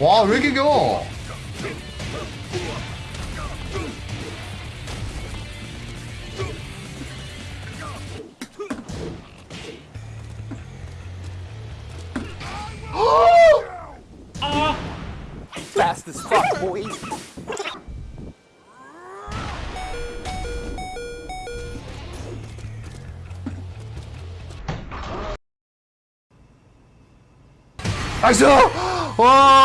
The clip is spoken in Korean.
와, 왜 이렇게 겨? fast as fuck, boys. I saw! Oh!